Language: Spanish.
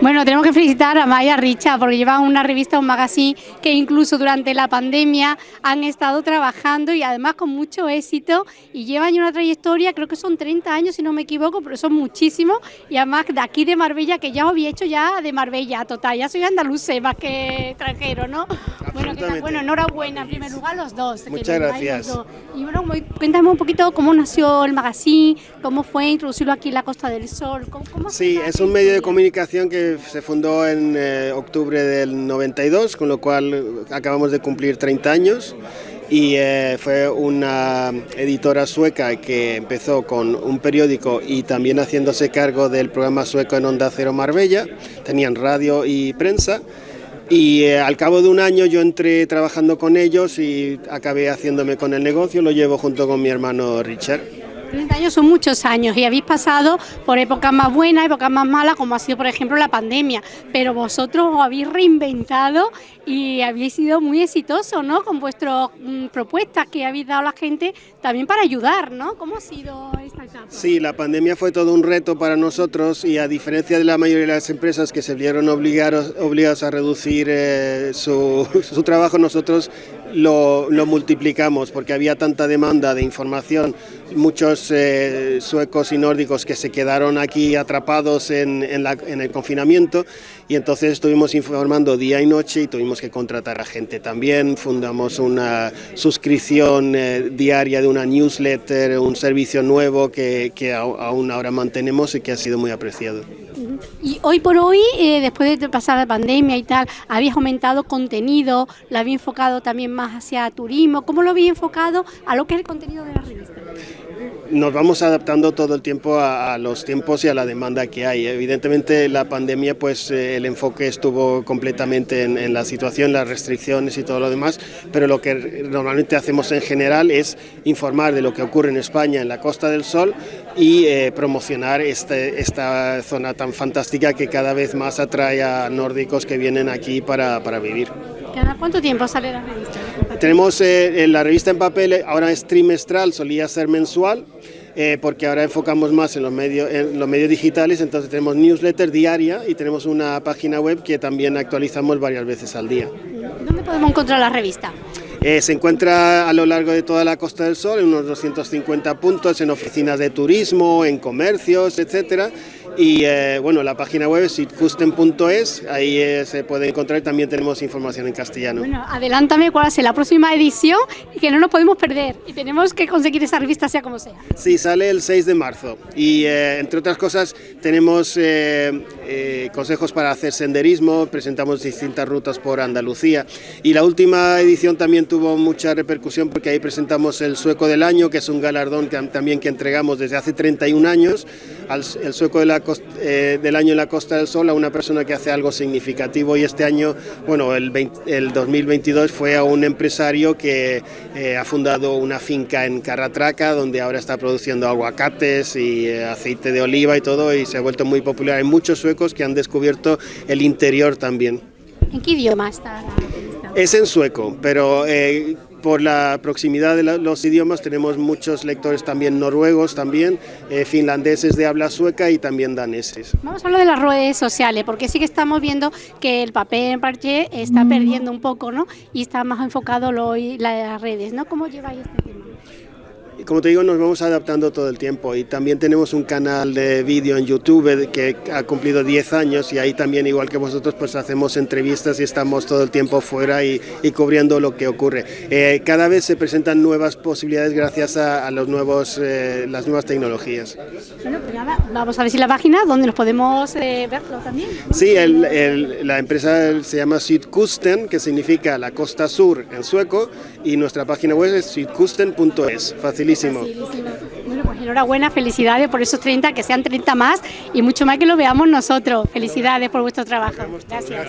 Bueno, tenemos que felicitar a Maya Richa porque llevan una revista, un magazine que incluso durante la pandemia han estado trabajando y además con mucho éxito y llevan una trayectoria, creo que son 30 años si no me equivoco, pero son muchísimos y además de aquí de Marbella, que ya os había hecho ya de Marbella, total, ya soy andaluz más que extranjero, ¿no? Bueno, bueno, enhorabuena en primer lugar los dos. Muchas gracias. Y bueno, cuéntame un poquito cómo nació el magazine, cómo fue introducirlo aquí en la Costa del Sol. sí, es un medio de comunicación que se fundó en eh, octubre del 92, con lo cual acabamos de cumplir 30 años. Y eh, fue una editora sueca que empezó con un periódico y también haciéndose cargo del programa sueco en Onda Cero Marbella, tenían radio y prensa. Y eh, al cabo de un año yo entré trabajando con ellos y acabé haciéndome con el negocio, lo llevo junto con mi hermano Richard. 30 años son muchos años y habéis pasado por épocas más buenas, épocas más malas, como ha sido por ejemplo la pandemia, pero vosotros os habéis reinventado y habéis sido muy exitosos ¿no? con vuestras mm, propuestas que habéis dado a la gente también para ayudar, ¿no? ¿Cómo ha sido esta etapa? Sí, la pandemia fue todo un reto para nosotros y a diferencia de la mayoría de las empresas que se vieron obligados, a reducir eh, su trabajo, nosotros lo, multiplicamos porque había tanta demanda de información, muchos eh, suecos y nórdicos que se quedaron aquí atrapados en, el confinamiento y entonces estuvimos informando día y noche y tuvimos que contratar a gente también, fundamos una suscripción eh, diaria de una newsletter, un servicio nuevo que, que aún ahora mantenemos y que ha sido muy apreciado. Y hoy por hoy, eh, después de pasar la pandemia y tal, ¿habéis aumentado contenido? ¿Lo habéis enfocado también más hacia turismo? ¿Cómo lo habéis enfocado a lo que es el contenido de la revista? Nos vamos adaptando todo el tiempo a, los tiempos y a la demanda que hay. Evidentemente la pandemia, pues eh, el enfoque estuvo completamente en, la situación, las restricciones y todo lo demás, pero lo que normalmente hacemos en general es informar de lo que ocurre en España, en la Costa del Sol, y eh, promocionar este, esta zona tan fantástica que cada vez más atrae a nórdicos que vienen aquí para, vivir. ¿Cada cuánto tiempo sale la revista? Tenemos eh, la revista en papel, ahora es trimestral, solía ser mensual, eh, porque ahora enfocamos más en los, medios, en los medios digitales, entonces tenemos newsletter diaria y tenemos una página web que también actualizamos varias veces al día. ¿Dónde podemos encontrar la revista? Eh, se encuentra a lo largo de toda la Costa del Sol, en unos 250 puntos, en oficinas de turismo, en comercios, etcétera. Y eh, bueno, la página web es sitcusten.es, ahí eh, se puede encontrar, también tenemos información en castellano. Bueno, adelántame cuál es la próxima edición y que no nos podemos perder y tenemos que conseguir esa revista sea como sea. Sí, sale el 6 de marzo y entre otras cosas tenemos consejos para hacer senderismo, presentamos distintas rutas por Andalucía y la última edición también tuvo mucha repercusión porque ahí presentamos el Sueco del Año, que es un galardón que, también que entregamos desde hace 31 años, al, el Sueco eh, del Año en la Costa del Sol a una persona que hace algo significativo y este año, bueno, el, el 2022 fue a un empresario que eh, ha fundado una finca en Carratraca, donde ahora está produciendo aguacates y eh, aceite de oliva y todo, y se ha vuelto muy popular. Hay muchos suecos que han descubierto el interior también. ¿En qué idioma está es en sueco, pero eh, por la proximidad de los idiomas tenemos muchos lectores también noruegos, también eh, finlandeses de habla sueca y también daneses. Vamos a hablar de las redes sociales, porque sí que estamos viendo que el papel en parche está perdiendo un poco, ¿no? Y está más enfocado en las redes, ¿no? ¿Cómo lleváis este tema? Como te digo, nos vamos adaptando todo el tiempo y también tenemos un canal de vídeo en YouTube que ha cumplido 10 años y ahí también, igual que vosotros, pues hacemos entrevistas y estamos todo el tiempo fuera y, cubriendo lo que ocurre. Eh, cada vez se presentan nuevas posibilidades gracias a, los nuevos, eh, las nuevas tecnologías. Bueno, pues nada, vamos a ver si la página donde nos podemos eh, verlo también. Sí, la empresa se llama Sydkusten, que significa la costa sur en sueco, y nuestra página web es sydkusten.es, facilísimo bueno, pues enhorabuena, felicidades por esos 30, que sean 30 más y mucho más que lo veamos nosotros. Felicidades por vuestro trabajo. Gracias.